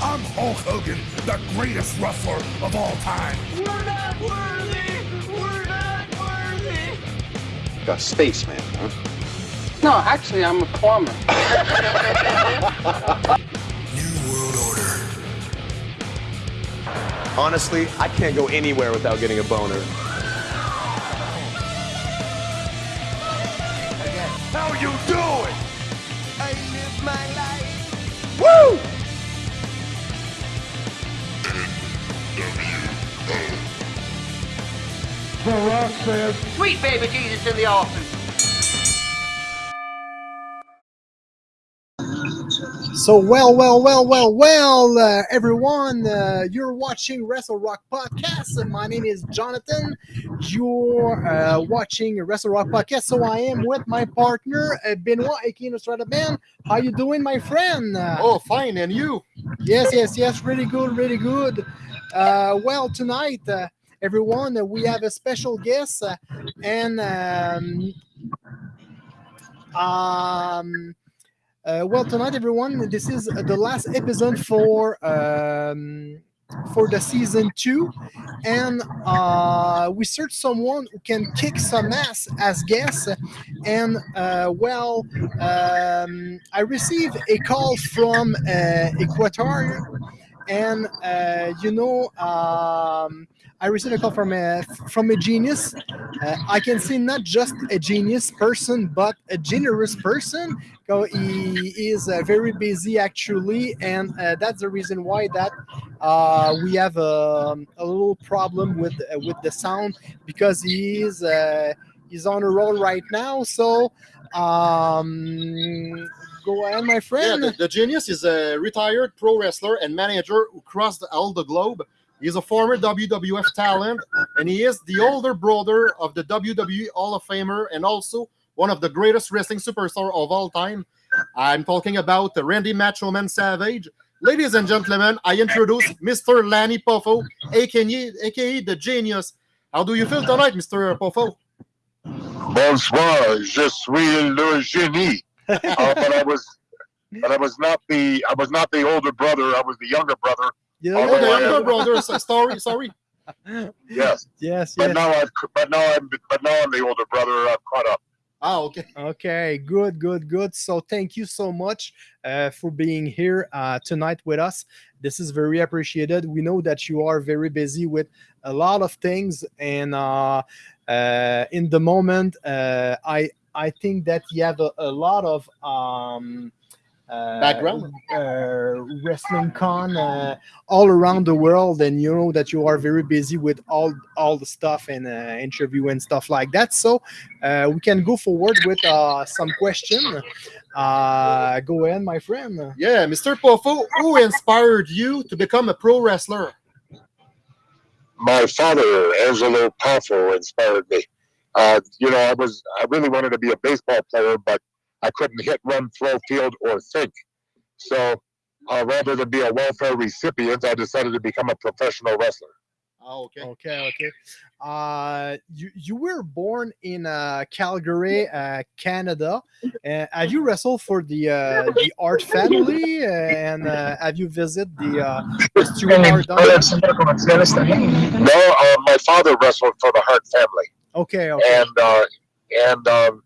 I'm Hulk Hogan, the greatest wrestler of all time. We're not worthy! We're not worthy! A spaceman, huh? No, actually, I'm a plumber. New World Order. Honestly, I can't go anywhere without getting a boner. How you doing? I live my life. Sweet baby Jesus in the office. So well, well, well, well, well, uh, everyone, uh, you're watching Wrestle Rock Podcast. And my name is Jonathan. You're uh, watching Wrestle Rock Podcast. So I am with my partner uh, Benoit, aka Nostrada Man. How you doing, my friend? Uh, Oh, fine. And you? Yes, yes, yes. Really good, really good. Uh, well, tonight, uh, everyone, uh, we have a special guest, uh, and um, um, uh, well, tonight, everyone, this is the last episode for um, for the season two, and uh, we search someone who can kick some ass as guest. And uh, well, um, I received a call from uh, Equator, and you know, um, I received a call from a from a genius. Uh, I can see not just a genius person, but a generous person. So he is uh, very busy actually, and uh, that's the reason why that uh, we have um, a little problem with uh, with the sound because he is uh, he's on a roll right now. So um, go ahead, my Yeah, friend. the, the genius is a retired pro wrestler and manager who crossed all the globe. He's a former WWF talent, and he is the older brother of the WWE Hall of Famer and also one of the greatest wrestling superstars of all time. I'm talking about Randy Macho Man Savage. Ladies and gentlemen, I introduce Mr. Lanny Poffo, aka, aka the Genius. How do you feel tonight, Mr. Poffo? Bonsoir, je suis le génie. Uh, but I was, but I was not the, I was not the older brother. I was the younger brother. You know, the yeah. younger brother. so- Sorry, sorry. Yes, yes, but yes. now I've, but now I'm, but now I'm the older brother. I've caught up. Ah, okay. Okay, good, good, good. So thank you so much uh, for being here uh, tonight with us. This is very appreciated. We know that you are very busy with a lot of things, and uh, uh, in the moment, uh, I I think that you have a, a lot of um, Background? uh, wrestling con uh, all around the world, and you know that you are very busy with all all the stuff and uh, interview and stuff like that. So uh, we can go forward with uh, some question. Uh, go ahead, my friend. Yeah, Mr. Poffo, who inspired you to become a pro wrestler? My father, Angelo Poffo, inspired me. Uh, you know, I was, I really wanted to be a baseball player, but I couldn't hit, run, throw, field, or think. So, uh, rather than be a welfare recipient, I decided to become a professional wrestler. Ah, okay. Okay, okay. Uh, you you were born in uh, Calgary, uh, Canada. Uh, have you wrestled for the uh, the Art family, uh, and uh, have you visited the uh, Stuart Art? No, uh, my father wrestled for the Hart family, Okay, okay. and uh, and um,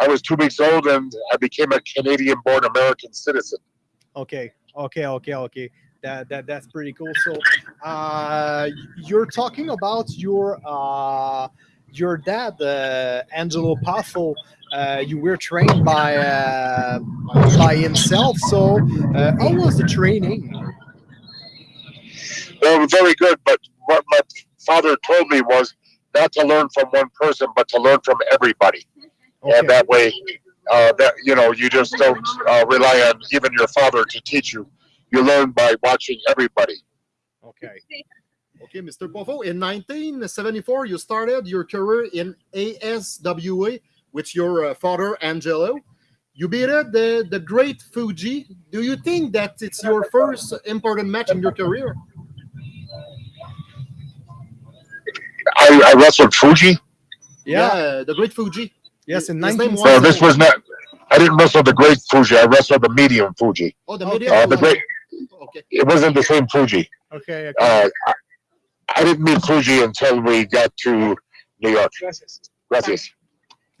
I was two weeks old, and I became a Canadian-born American citizen. Okay, okay, okay, okay. That, that that's pretty cool. So, uh, you're talking about your uh, your dad, uh, Angelo Poffo. Uh, you were trained by uh, by himself. So, uh, how was the training? They were very good, but what my father told me was not to learn from one person, but to learn from everybody, Okay. and that way, uh, that you know, you just don't uh, rely on even your father to teach you. You learn by watching everybody. Okay. Okay, Mr. Poffo, in 1974, you started your career in ASWA with your uh, father, Angelo. You beat the, the great Fuji. Do you think that it's your first important match in your career? I, I wrestled Fuji. Yeah. the great Fuji. Yes, in His name 19. was- So this was not. I didn't wrestle the great Fuji. I wrestled the medium Fuji. Oh, the medium. Uh, the great. Okay. It wasn't the same Fuji. Okay. okay. Uh, I, I didn't meet Fuji until we got to New York. Gracias.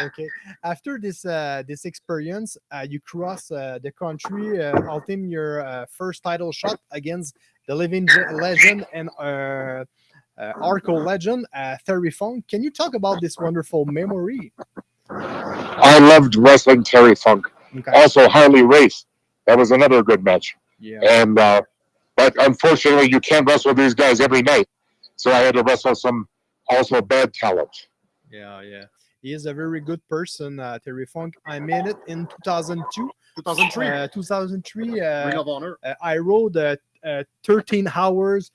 okay. After this uh, this experience, uh, you cross uh, the country, uh, ultim your uh, first title shot against the living legend and uh, uh, Arco legend, uh, Terry Funk. Can you talk about this wonderful memory? I loved wrestling Terry Funk. Okay. Also Harley Race. That was another good match. Yeah. And uh, but unfortunately, you can't wrestle these guys every night. So I had to wrestle some also bad talent. Yeah, yeah. He is a very good person, uh, Terry Funk. I made it in 2002, 2003. uh, 2003. Ring Uh, of Honor. uh, I rode uh, uh, 13 hours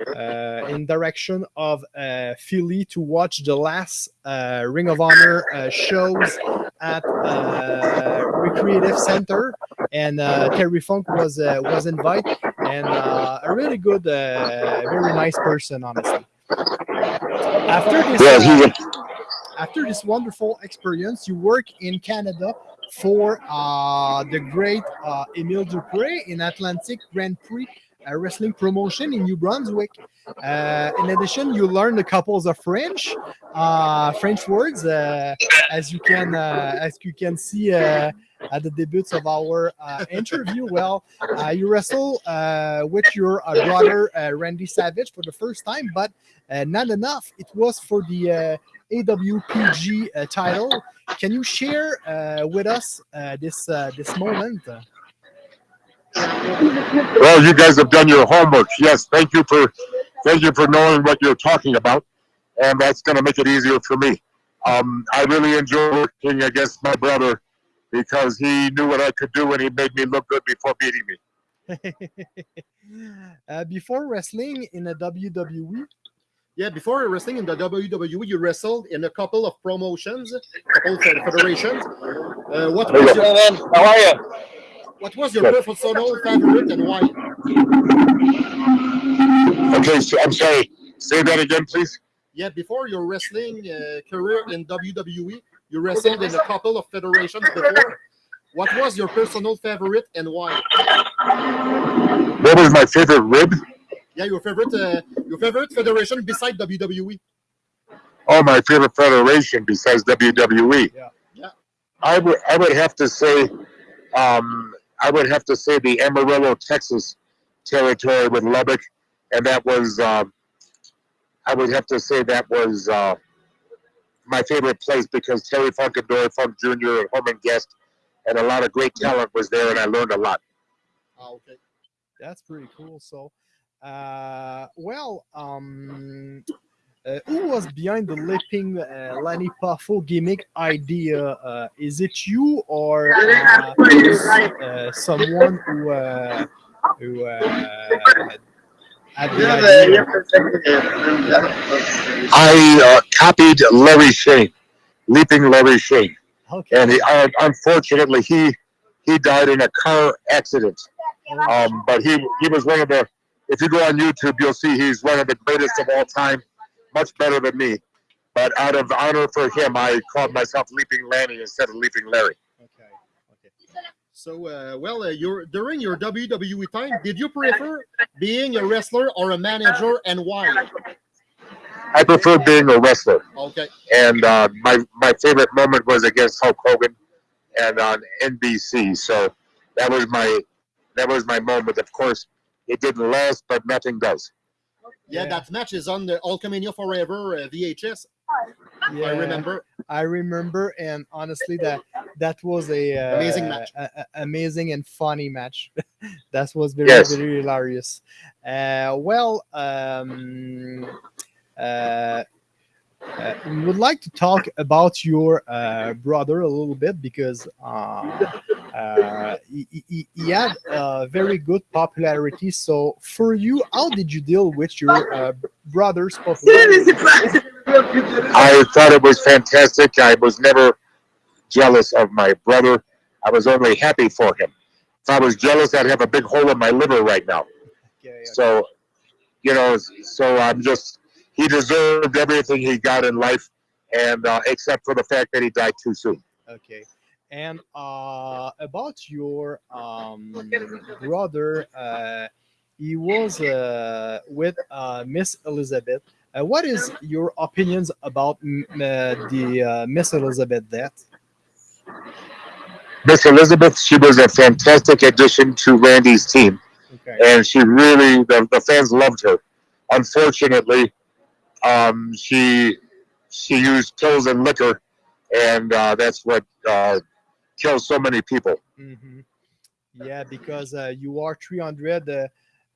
uh, in direction of uh, Philly to watch the last uh, Ring of Honor uh, shows at uh, Recreative Center, and uh, Terry Funk was uh, was invited, and uh, a really good, uh, very nice person, honestly. After this, Yeah, after this wonderful experience, you work in Canada for uh, the great uh, Emile Dupre in Atlantic Grand Prix uh, wrestling promotion in New Brunswick. Uh, in addition, you learned a couple of French, uh, French words, uh, as you can uh, as you can see uh, at the debuts of our uh, interview. Well, you wrestle with your brother Randy Savage for the first time, but not enough. It was for the AWPG title. Can you share with us this this moment? Well, you guys have done your homework. Yes, thank you for thank you for knowing what you're talking about, and that's going to make it easier for me. Um, I really enjoy working against my brother because he knew what I could do and he made me look good before beating me. uh, before wrestling in the WWE, Yeah, before wrestling in the WWE, you wrestled in a couple of promotions, couple of federations. Uh, what was your, How are you? What was your personal favorite and why? Okay, so I'm sorry. Say that again, please. Yeah, before your wrestling uh, career in WWE, you wrestled in a couple of federations before. What was your personal favorite and why? What was my favorite rib? Yeah, your favorite, uh, your favorite federation beside? WWE. Oh, my favorite federation besides WWE. Yeah. Yeah. I would I would have to say, um, I would have to say the Amarillo, Texas territory with Lubbock, and that was um, I would have to say that was uh, my favorite place because Terry Funk and Dory Funk Jr. and Herman Guest and a lot of great talent was there, and I learned a lot. Ah, okay. that's pretty cool. So, uh, well, um, uh, who was behind the leaping uh, Lanny Poffo gimmick idea? Uh, is it you or uh, uh, someone who uh, who uh, had the idea? I uh, copied Larry Chene, Leaping Larry Chene. Okay. and he, uh, unfortunately he he died in a car accident. Um, but he he was one of the. If you go on YouTube, you'll see he's one of the greatest of all time, much better than me. But out of honor for him, I called myself Leaping Lanny instead of Leaping Larry. Okay. Okay. So, uh, well, uh, your during your WWE time, did you prefer being a wrestler or a manager, and why? I prefer being a wrestler, Okay. and uh, my my favorite moment was against Hulk Hogan, and on NBC. So that was my that was my moment. Of course, it didn't last, but nothing does. Yeah, Yeah. that match is on the Hulkamania Forever uh, VHS. I remember. I remember, and honestly, that that was a uh, Amazing match. a- a- amazing and funny match. that was very Yes. very hilarious. Uh, well, um, uh, uh, we would like to talk about your uh, brother a little bit because uh, he, he, he had uh, very good popularity. So, for you, how did you deal with your uh, brother's popularity? I thought it was fantastic. I was never jealous of my brother. I was only happy for him. If I was jealous, I'd have a big hole in my liver right now. Okay, So, you know, so I'm just, he deserved everything he got in life. and uh, except for the fact that he died too soon. Okay. And uh, about your um, brother, uh, he was uh, with uh, Miss Elizabeth. Uh, what is your opinions about uh, the uh, Miss Elizabeth death? Miss Elizabeth, she was a fantastic addition to Randy's team, Okay. and she really the, the fans loved her. Unfortunately, um, she she used pills and liquor, and uh, that's what uh, kills so many people. hmm Yeah, because uh, you are 300 uh,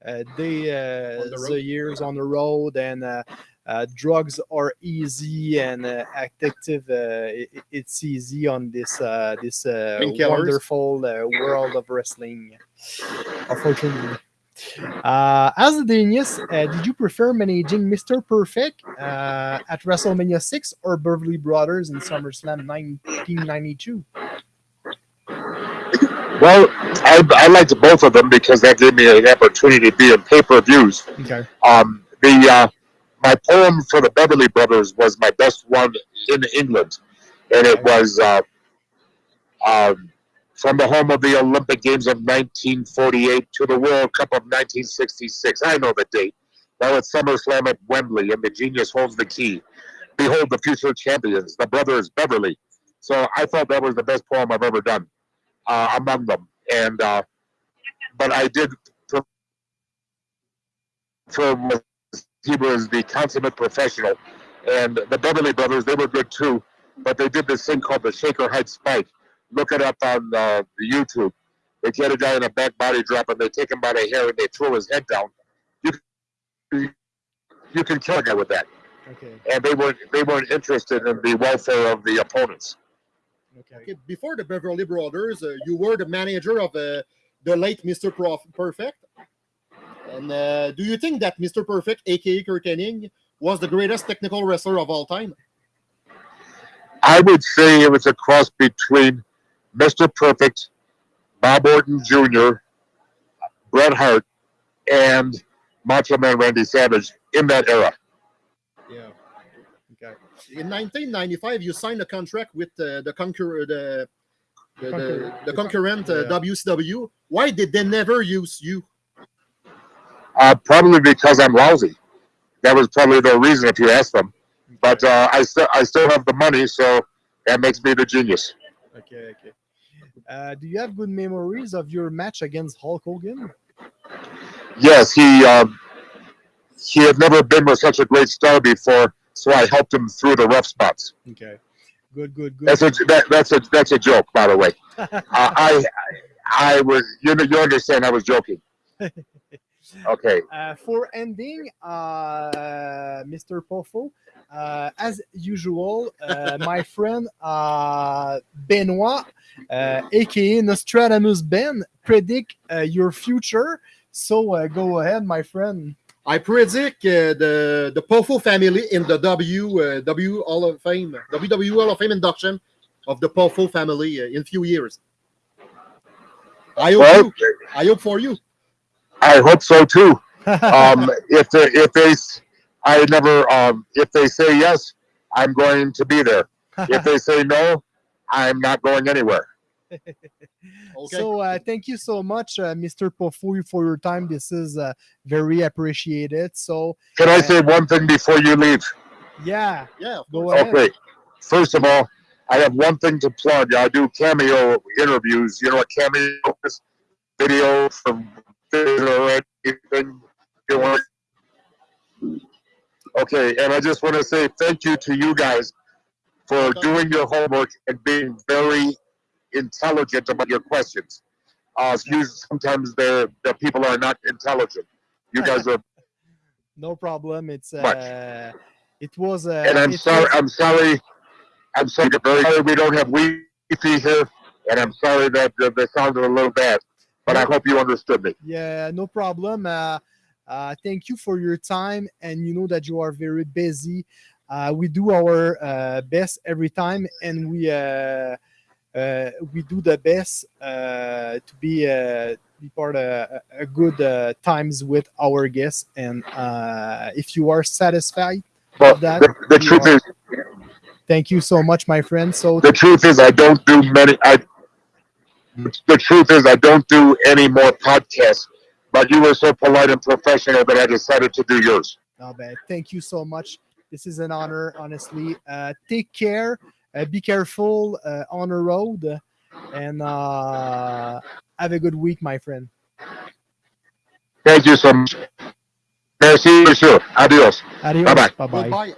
uh, day uh, the the years on the road, and uh, uh, drugs are easy and uh, addictive. Uh, i- i- it's easy on this uh, this uh, wonderful uh, world of wrestling. Unfortunately. Uh, as a genius, uh, did you prefer managing Mr. Perfect uh, at WrestleMania 6 or Beverly Brothers in SummerSlam 1992? Well, I, I liked both of them because that gave me an opportunity to be in pay per views. Okay. Um, the uh, my poem for the Beverly Brothers was my best one in England, and it was uh, um, from the home of the Olympic Games of 1948 to the World Cup of 1966. I know the date. Now it's SummerSlam at Wembley, and the genius holds the key. Behold the future champions, the brothers Beverly. So I thought that was the best poem I've ever done uh, among them, and uh, but I did prefer he was the consummate professional. And the Beverly Brothers, they were good too, but they did this thing called the Shaker Heights Spike. Look it up on uh, the YouTube. They get a guy in a back body drop and they take him by the hair and they throw his head down. You can, you can kill a guy with that. Okay. And they weren't they weren't interested in the welfare of the opponents. Okay. Okay, before the Beverly Brothers, uh, you were the manager of uh, the late Mr. Prof- Perfect. And uh, do you think that Mr. Perfect, aka Curt Hennig, was the greatest technical wrestler of all time? I would say it was a cross between Mr. Perfect, Bob Orton Jr., Bret Hart, and Macho Man Randy Savage in that era. Yeah. Okay. In 1995, you signed a contract with uh, the concur the the, the, the concurrent uh, yeah. WCW. Why did they never use you? Uh, probably because I'm lousy. That was probably the reason if you ask them. But uh, I still I still have the money, so that makes me the genius. Okay. Okay. Uh, do you have good memories of your match against Hulk Hogan? Yes, he um, he had never been with such a great star before, so I helped him through the rough spots. Okay. Good. Good. Good. That's a that, that's a that's a joke, by the way. Uh, I I was you know you understand I was joking. Okay. Uh, for ending, uh, Mr. Poffo, uh, as usual, uh, my friend uh, Benoit, uh, aka Nostradamus Ben, predict uh, your future. So uh, go ahead, my friend. I predict uh, the the Poffo family in the W uh, W Hall of Fame WWE Hall of Fame induction of the Poffo family uh, in few years. I hope Well, you, I hope for you. I hope so too. Um, if they if they s- I never um, if they say yes, I'm going to be there. If they say no, I'm not going anywhere. Okay. So uh, thank you so much, uh, Mr. Poffo, for your time. This is uh, very appreciated. So Can I say one thing before you leave? yeah, yeah. go ahead. Okay. First of all, I have one thing to plug. I do cameo interviews. You know what cameo is? Video from or anything you want. Okay, and I just want to say thank you to you guys for doing your homework and being very intelligent about your questions. Uh, excuse sometimes the the people are not intelligent. You guys are, No problem. It's Much. uh, it was. Uh, and I'm sorry. was- I'm sorry. I'm sorry. Very sorry we don't have Wi-Fi here, and I'm sorry that the, the sound is a little bad. But I hope you understood me. Yeah, no problem. Uh, uh, thank you for your time, and you know that you are very busy. Uh, we do our uh, best every time, and we uh, uh, we do the best uh, to be uh, be part of a, a good uh, times with our guests. And uh, if you are satisfied, Well, That the, the truth are- is, Thank you so much, my friend. So The truth is, I don't do many. I. The truth is, I don't do any more podcasts. But you were so polite and professional that I decided to do yours. No, but thank you so much. This is an honor, honestly. Uh, take care. Uh, be careful uh, on the road, and uh, have a good week, my friend. Thank you so much. Merci, monsieur. Adios. Adios. Bye-bye. Bye bye. Goodbye.